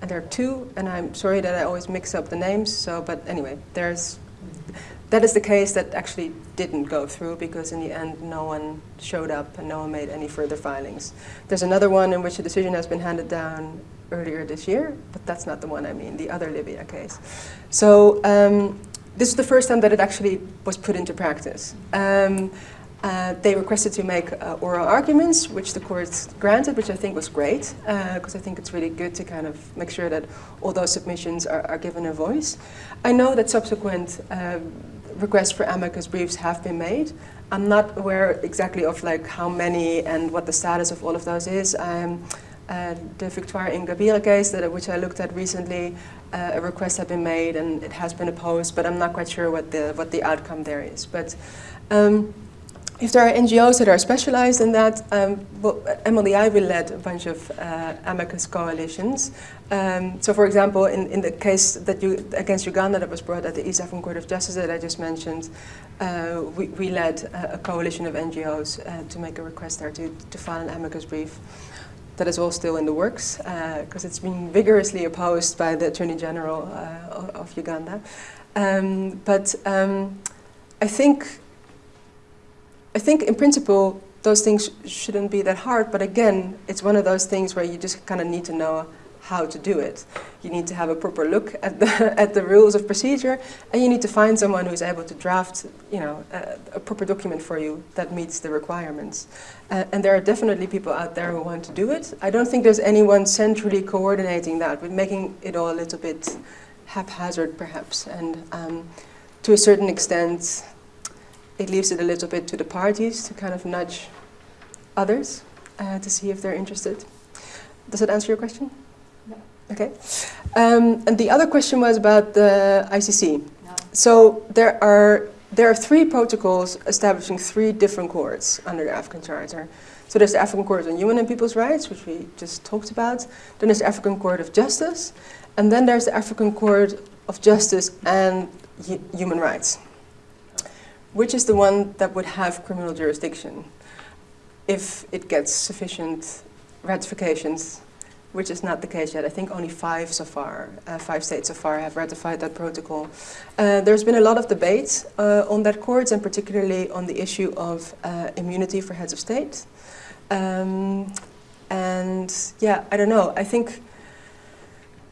S3: And there are two, and I'm sorry that I always mix up the names. So, but anyway, there's that is the case that actually didn't go through because in the end no one showed up and no one made any further filings. There's another one in which a decision has been handed down earlier this year, but that's not the one I mean, the other Libya case. So um, this is the first time that it actually was put into practice. Um, uh, they requested to make uh, oral arguments, which the court granted, which I think was great, because I think it's really good to kind of make sure that all those submissions are, are given a voice. I know that subsequent um, requests for amicus briefs have been made. I'm not aware exactly of like how many and what the status of all of those is. Um, uh, the Victoire Ingabire case, that, which I looked at recently, uh, a request had been made and it has been opposed, but I'm not quite sure what the, what the outcome there is. But um, if there are NGOs that are specialized in that, um, well, lead a bunch of uh, amicus coalitions. Um, so, for example, in, in the case that you, against Uganda that was brought at the East African Court of Justice that I just mentioned, uh, we, we led a, a coalition of NGOs uh, to make a request there to, to file an amicus brief. That is all still in the works because it's been vigorously opposed by the Attorney General uh, of, of Uganda. Um, but um, I think I think in principle those things shouldn't be that hard, but again, it's one of those things where you just kind of need to know how to do it. You need to have a proper look at the, at the rules of procedure, and you need to find someone who's able to draft, you know, a, a proper document for you that meets the requirements. Uh, and there are definitely people out there who want to do it. I don't think there's anyone centrally coordinating that, but making it all a little bit haphazard, perhaps. And um, to a certain extent, it leaves it a little bit to the parties to kind of nudge others uh, to see if they're interested. Does that answer your question?
S8: No.
S3: Okay. Um, and the other question was about the ICC.
S8: No.
S3: So there are there are three protocols establishing three different courts under the African Charter. So there's the African Court on Human and People's Rights, which we just talked about. Then there's the African Court of Justice, and then there's the African Court of Justice and Hu- Human Rights which is the one that would have criminal jurisdiction if it gets sufficient ratifications, which is not the case yet. I think only five so far, uh, five states so far have ratified that protocol. Uh, there's been a lot of debate uh, on that court, and particularly on the issue of uh, immunity for heads of state. Um, and yeah, I don't know. I think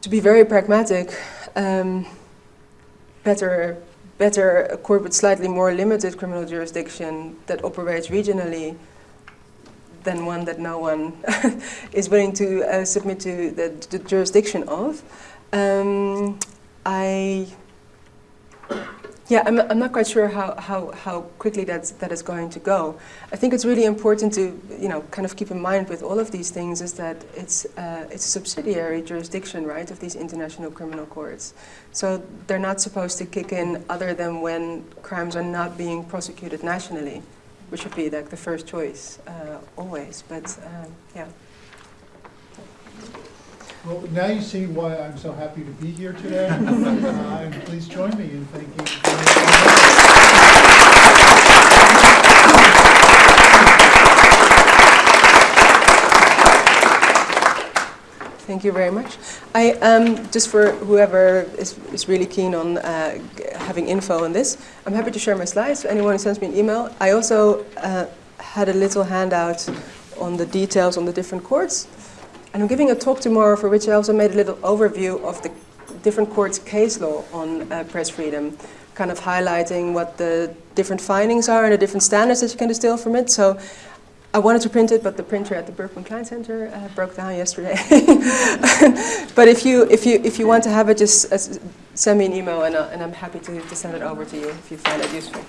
S3: to be very pragmatic, um, better better a court with slightly more limited criminal jurisdiction that operates regionally than one that no one is willing to uh, submit to the, the jurisdiction of. Um, I, yeah, I'm, I'm not quite sure how, how, how quickly that's, that is going to go. I think it's really important to, you know, kind of keep in mind with all of these things is that it's, uh, it's a subsidiary jurisdiction, right, of these international criminal courts. So they're not supposed to kick in other than when crimes are not being prosecuted nationally, which would be like the first choice uh, always. But um, yeah.
S2: Well, now you see why I'm so happy to be here today. Uh, And please join me in thanking.
S3: Thank you very much. I um, just for whoever is, is really keen on uh, g- having info on this, I'm happy to share my slides. Anyone who sends me an email. I also uh, had a little handout on the details on the different courts, and I'm giving a talk tomorrow for which I also made a little overview of the different courts' case law on uh, press freedom, kind of highlighting what the different findings are and the different standards that you can distill from it. So I wanted to print it, but the printer at the Berkman Klein Center uh, broke down yesterday. but if you, if, you, if you want to have it, just uh, send me an email and, uh, and I'm happy to, to send it over to you if you find it useful.